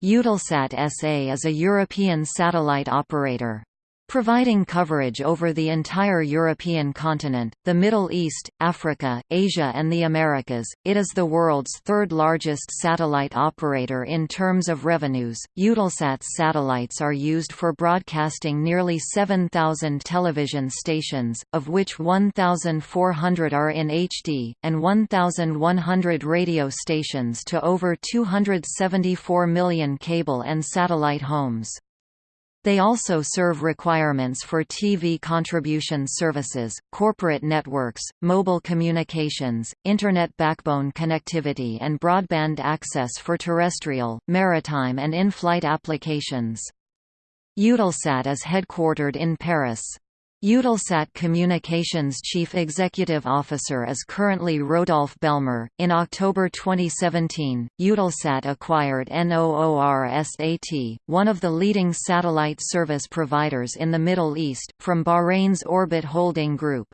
Eutelsat SA is a European satellite operator. Providing coverage over the entire European continent, the Middle East, Africa, Asia and the Americas, it is the world's third largest satellite operator in terms of revenues. Eutelsat's satellites are used for broadcasting nearly 7,000 television stations, of which 1,400 are in HD, and 1,100 radio stations to over 274 million cable and satellite homes. They also serve requirements for TV contribution services, corporate networks, mobile communications, Internet backbone connectivity and broadband access for terrestrial, maritime and in-flight applications. Eutelsat is headquartered in Paris. Eutelsat Communications Chief Executive Officer is currently Rodolphe Belmer. In October 2017, Eutelsat acquired NOORSAT, one of the leading satellite service providers in the Middle East, from Bahrain's Orbit Holding Group.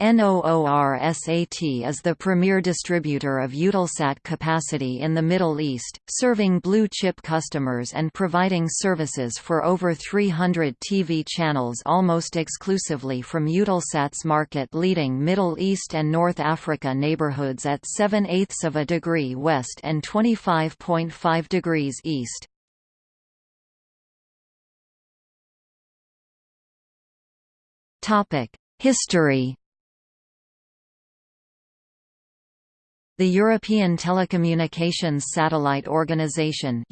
NOORSAT is the premier distributor of Eutelsat capacity in the Middle East, serving blue-chip customers and providing services for over 300 TV channels almost exclusively from Eutelsat's market-leading Middle East and North Africa neighborhoods at 7 eighths of a degree west and 25.5 degrees east. History The European Telecommunications Satellite Organization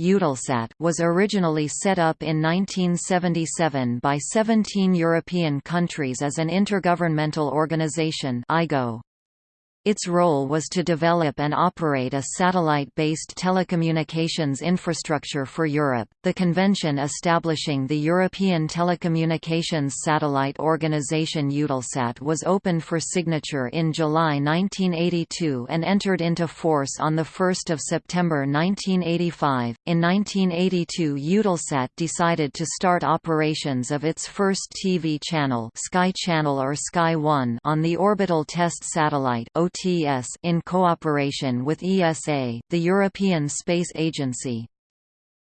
was originally set up in 1977 by 17 European countries as an intergovernmental organization IGO. Its role was to develop and operate a satellite-based telecommunications infrastructure for Europe. The convention establishing the European Telecommunications Satellite Organization Eutelsat was opened for signature in July 1982 and entered into force on 1 September 1985. In 1982, Eutelsat decided to start operations of its first TV channel, Sky Channel or Sky 1, on the orbital test satellite OT in cooperation with ESA, the European Space Agency.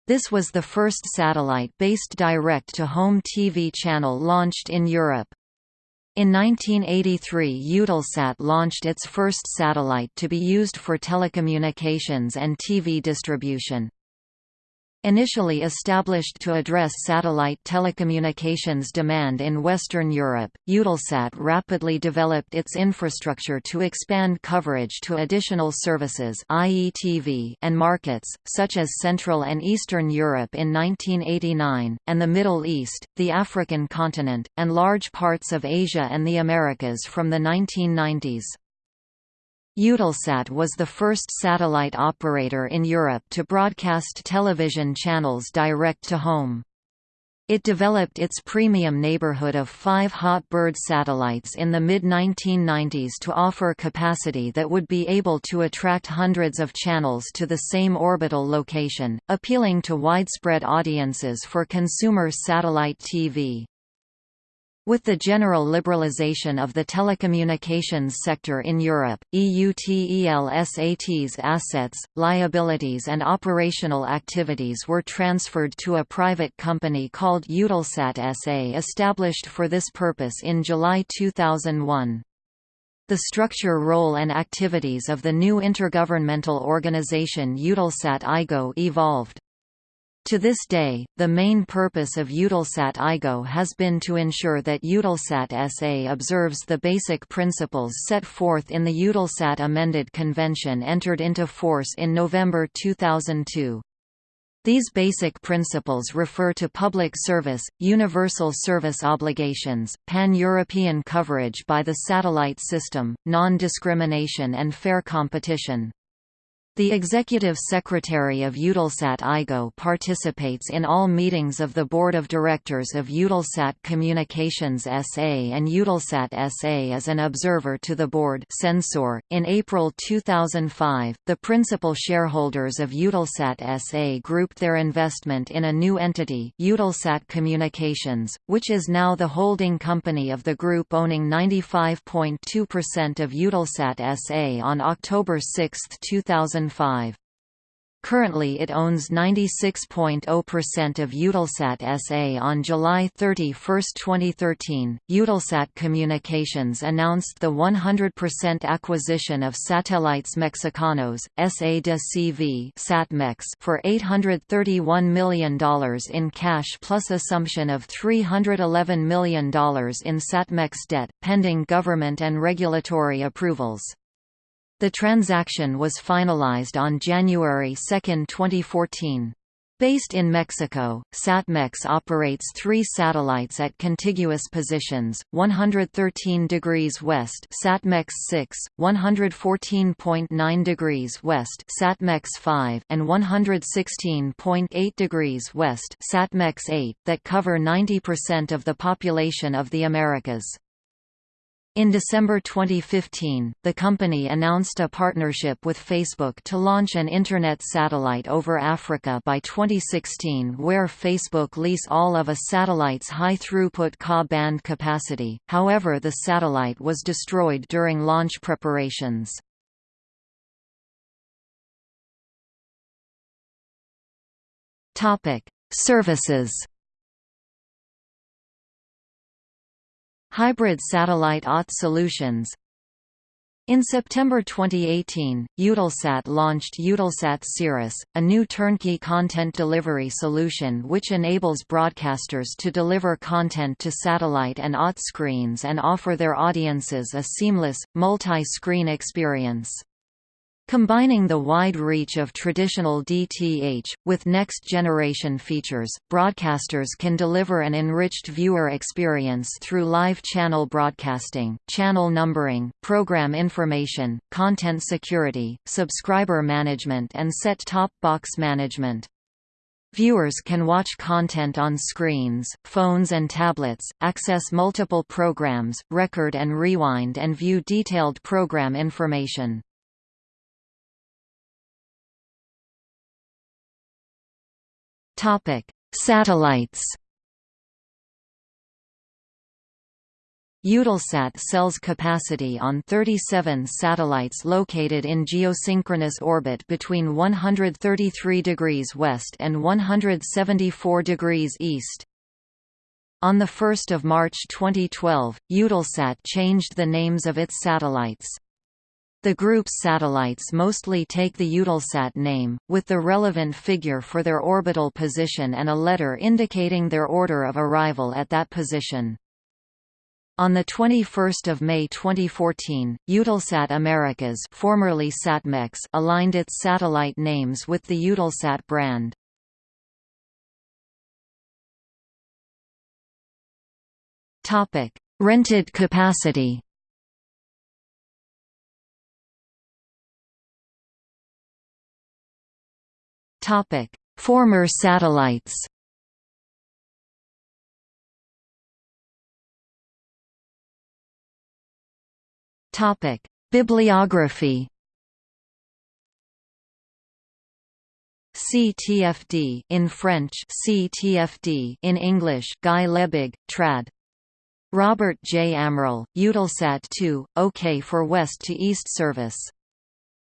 This was the first satellite-based direct-to-home TV channel launched in Europe. In 1983 Eutelsat launched its first satellite to be used for telecommunications and TV distribution. Initially established to address satellite telecommunications demand in Western Europe, Eutelsat rapidly developed its infrastructure to expand coverage to additional services and markets, such as Central and Eastern Europe in 1989, and the Middle East, the African continent, and large parts of Asia and the Americas from the 1990s. Eutelsat was the first satellite operator in Europe to broadcast television channels direct to home. It developed its premium neighborhood of five hot bird satellites in the mid-1990s to offer capacity that would be able to attract hundreds of channels to the same orbital location, appealing to widespread audiences for consumer satellite TV. With the general liberalization of the telecommunications sector in Europe, EUTELSAT's assets, liabilities and operational activities were transferred to a private company called Eutelsat SA established for this purpose in July 2001. The structure role and activities of the new intergovernmental organization Eutelsat IGO evolved. To this day, the main purpose of Eutelsat IGO has been to ensure that Eutelsat SA observes the basic principles set forth in the Eutelsat Amended Convention entered into force in November 2002. These basic principles refer to public service, universal service obligations, pan-European coverage by the satellite system, non-discrimination and fair competition. The Executive Secretary of Eutelsat IGO participates in all meetings of the Board of Directors of Eutelsat Communications SA and Eutelsat SA as an observer to the board censor. .In April 2005, the principal shareholders of Eutelsat SA grouped their investment in a new entity Eutelsat Communications, which is now the holding company of the group owning 95.2% of Eutelsat SA on October 6, 2000 2005. Currently it owns 96.0% of Eutelsat SA. On July 31, 2013, Eutelsat Communications announced the 100% acquisition of Satélites Mexicanos, SA de CV Satmex for $831 million in cash plus assumption of $311 million in Satmex debt, pending government and regulatory approvals. The transaction was finalized on January 2, 2014. Based in Mexico, SatMex operates three satellites at contiguous positions, 113 degrees west SatMex 6, 114.9 degrees west SatMex 5, and 116.8 degrees west SatMex 8, that cover 90% of the population of the Americas. In December 2015, the company announced a partnership with Facebook to launch an Internet satellite over Africa by 2016 where Facebook lease all of a satellite's high-throughput Ka-band capacity, however the satellite was destroyed during launch preparations. Services Hybrid satellite OTT solutions in September 2018, Eutelsat launched Eutelsat Cirrus, a new turnkey content delivery solution which enables broadcasters to deliver content to satellite and OTT screens and offer their audiences a seamless, multi-screen experience. Combining the wide reach of traditional DTH, with next-generation features, broadcasters can deliver an enriched viewer experience through live channel broadcasting, channel numbering, program information, content security, subscriber management and set-top box management. Viewers can watch content on screens, phones and tablets, access multiple programs, record and rewind and view detailed program information. Topic: Satellites. Eutelsat sells capacity on 37 satellites located in geosynchronous orbit between 133 degrees west and 174 degrees east. On 1 March 2012, Eutelsat changed the names of its satellites. The group's satellites mostly take the Eutelsat name, with the relevant figure for their orbital position and a letter indicating their order of arrival at that position. On 21 May 2014, Eutelsat Americas formerly Satmex aligned its satellite names with the Eutelsat brand. Rented capacity Topic: Former satellites. Topic: Bibliography. CTFD in French, CTFD in English. Guy Lebig, trad. Robert J. Amaral, Eutelsat 2, OK for West to East service.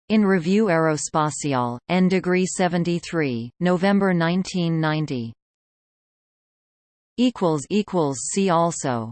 In Revue Aerospatiale, N degree 73, November 1990. Equals equals see also